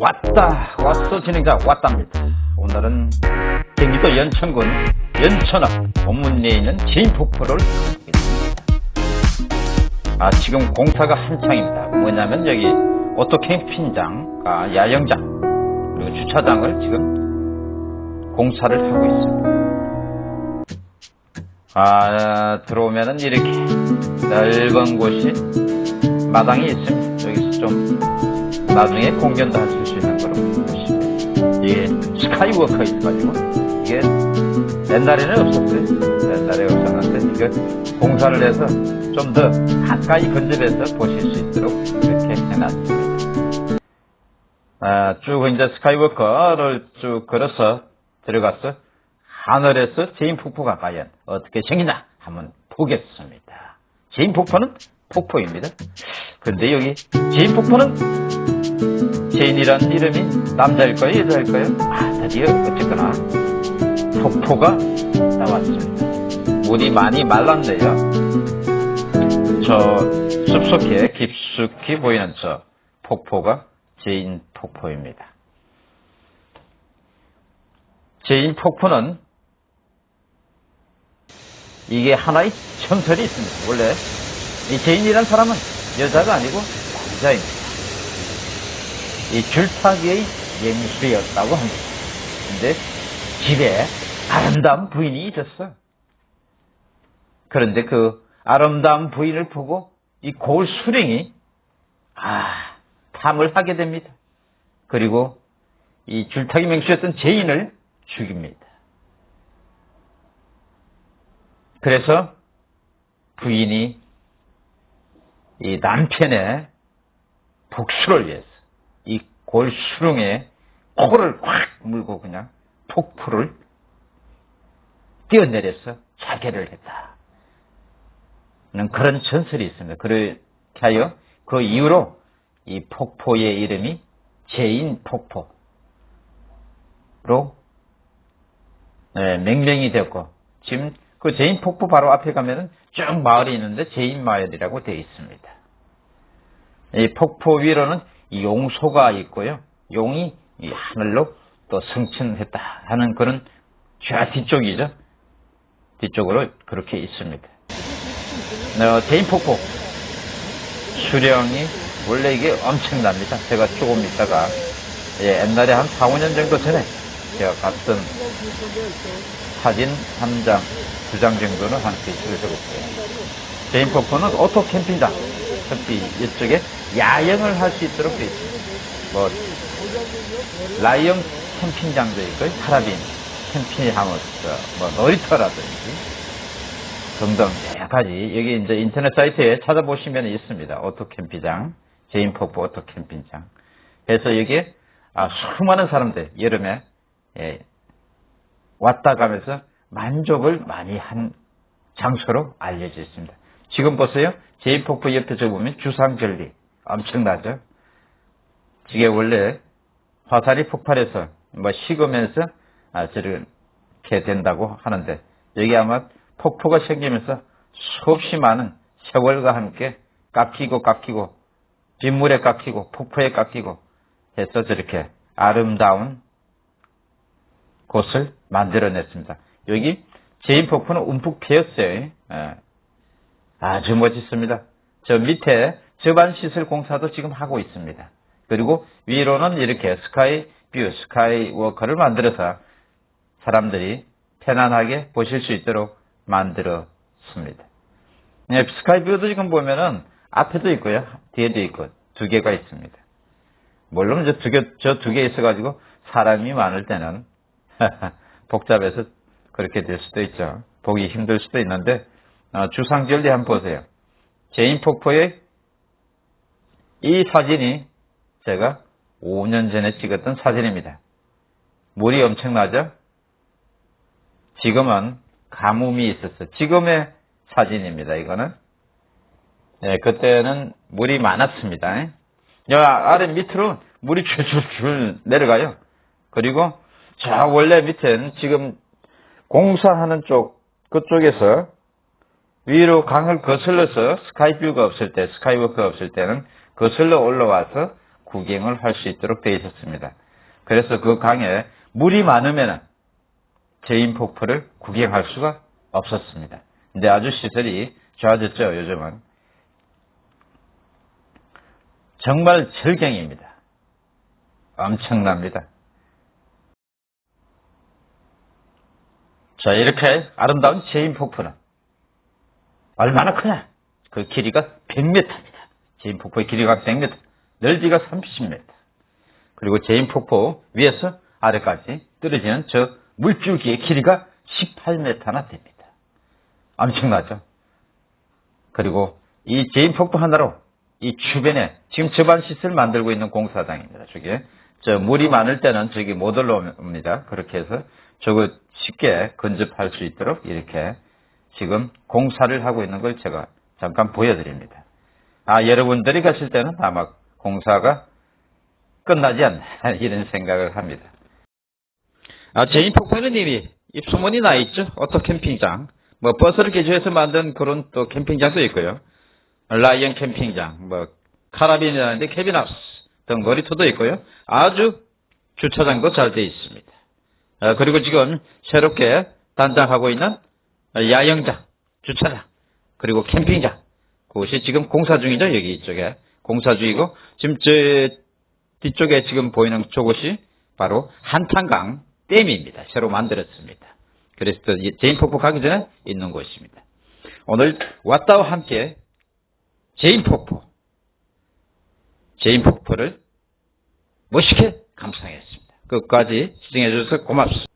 왔다. 왔어 진행자 왔답니다. 오늘은 경기도 연천군 연천읍 본문리에 있는 재인폭포를 가보겠습니다. 아 지금 공사가 한창입니다. 뭐냐면 여기 오토 캠핑장 아, 야영장 그리고 주차장을 지금 공사를 하고 있습니다. 아 들어오면은 이렇게 넓은 곳이 마당이 있습니다. 여기서 좀 나중에 공연도 하실 수. 이게 skywalk 있어가지고 이게 옛날에는 없었어요. 옛날에 없었는데 이거 공사를 해서 좀 더 가까이 근접해서 보실 수 있도록 이렇게 해놨습니다. 아, 쭉 이제 skywalk를 쭉 걸어서 들어가서 하늘에서 재인 폭포가 과연 어떻게 생기나 한번 보겠습니다. 재인 폭포는 폭포입니다. 근데 여기 재인 폭포는 재인이란 이름이 남자일 까요 여자일 까요? 아 드디어 어쨌거나 폭포가 나왔습니다. 물이 많이 말랐네요. 저 숲속에 깊숙이 보이는 저 폭포가 재인 폭포입니다. 재인 폭포는 이게 하나의 전설이 있습니다. 원래 이 재인이란 사람은 여자가 아니고 남자입니다. 이 줄타기의 명수였다고 합니다. 근데 집에 아름다운 부인이 있었어. 그런데 그 아름다운 부인을 보고 이 고을 수령이 아 탐을 하게 됩니다. 그리고 이 줄타기 명수였던 재인을 죽입니다. 그래서 부인이 이 남편의 복수를 위해서 이 골수릉에 코를 확 물고 그냥 폭포를 뛰어내려서 자결을 했다. 는 그런 전설이 있습니다. 그렇게 하여 그 이후로 이 폭포의 이름이 재인 폭포로 네, 명명이 되었고 지금 그 재인 폭포 바로 앞에 가면은 쭉 마을이 있는데 재인 마을이라고 되어 있습니다. 이 폭포 위로는 용소가 있고요. 용이 하늘로 또 승천했다 하는 그런 좌 뒤쪽이죠. 뒤쪽으로 그렇게 있습니다. 어, 재인폭포 수량이 원래 이게 엄청납니다. 제가 조금 있다가 예, 옛날에 한 4, 5년 정도 전에 제가 갔던 사진 한 장, 두 장 정도는 함께 찍어줬고요. 재인폭포는 오토 캠핑장 특히 이쪽에 야영을 할 수 있도록 되어 있습니다. 뭐 라이언 캠핑장도 있고 카라반 캠핑하우스, 뭐 놀이터라든지 등등 여러 가지 여기 이제 인터넷 사이트에 찾아보시면 있습니다. 오토 캠핑장, 재인폭포 오토 캠핑장. 그래서 여기에 아, 수많은 사람들 여름에 예, 왔다 가면서 만족을 많이 한 장소로 알려져 있습니다. 지금 보세요. 재인폭포 옆에 저 보면 주상절리 엄청나죠. 이게 원래 화산이 폭발해서 뭐 식으면서 아, 저렇게 된다고 하는데 여기 아마 폭포가 생기면서 수없이 많은 세월과 함께 깎이고 깎이고 빗물에 깎이고 폭포에 깎이고 해서 저렇게 아름다운 곳을 만들어냈습니다. 여기 제인 폭포는 움푹 피었어요. 예. 아주 멋있습니다. 저 밑에 저반 시설 공사도 지금 하고 있습니다. 그리고 위로는 이렇게 sky view, skywalk를 만들어서 사람들이 편안하게 보실 수 있도록 만들었습니다. 네, sky view도 지금 보면은 앞에도 있고요. 뒤에도 있고 두 개가 있습니다. 물론 저 두 개, 저 두 개 있어가지고 사람이 많을 때는 복잡해서 그렇게 될 수도 있죠. 보기 힘들 수도 있는데 어, 주상절리 한번 보세요. 제인 폭포의 이 사진이 제가 5년 전에 찍었던 사진입니다. 물이 엄청나죠? 지금은 가뭄이 있었어. 지금의 사진입니다. 이거는. 네, 그때는 물이 많았습니다. 여 아래 밑으로 물이 줄줄줄 내려가요. 그리고 저 원래 밑에는 지금 공사하는 쪽 그쪽에서 위로 강을 거슬러서 sky view가 없을 때, 스카이워크가 없을 때는 거슬러 올라와서 구경을 할 수 있도록 되어 있었습니다. 그래서 그 강에 물이 많으면 재인 폭포를 구경할 수가 없었습니다. 근데 아주 시설이 좋아졌죠, 요즘은. 정말 절경입니다. 엄청납니다. 자, 이렇게 아름다운 재인 폭포는 얼마나 크냐? 그 길이가 100m입니다. 재인 폭포의 길이가 100m, 넓이가 30m. 그리고 재인 폭포 위에서 아래까지 떨어지는 저 물줄기의 길이가 18m나 됩니다. 엄청나죠? 그리고 이 재인 폭포 하나로 이 주변에 지금 제반 시설 만들고 있는 공사장입니다. 저게 저 물이 많을 때는 저기 못 올라옵니다. 그렇게 해서 저거 쉽게 근접할 수 있도록 이렇게 지금 공사를 하고 있는 걸 제가 잠깐 보여드립니다. 아 여러분들이 가실 때는 아마 공사가 끝나지 않나 이런 생각을 합니다. 아 재인 폭포는 이미 입소문이 나 있죠. 오토 캠핑장, 뭐 버스를 개조해서 만든 그런 또 캠핑장도 있고요. 라이언 캠핑장, 뭐 카라빈이라는데 등 놀이터도 있고요. 아주 주차장도 잘 되어 있습니다. 아, 그리고 지금 새롭게 단장하고 있는 야영장, 주차장, 그리고 캠핑장 그것이 지금 공사 중이죠. 여기 이쪽에 공사 중이고 지금 저 뒤쪽에 지금 보이는 저곳이 바로 한탄강 댐입니다. 새로 만들었습니다. 그래서 제인폭포 가기 전에 있는 곳입니다. 오늘 왔다와 함께 제인폭포, 제인폭포를 멋있게 감상했습니다. 끝까지 시청해 주셔서 고맙습니다.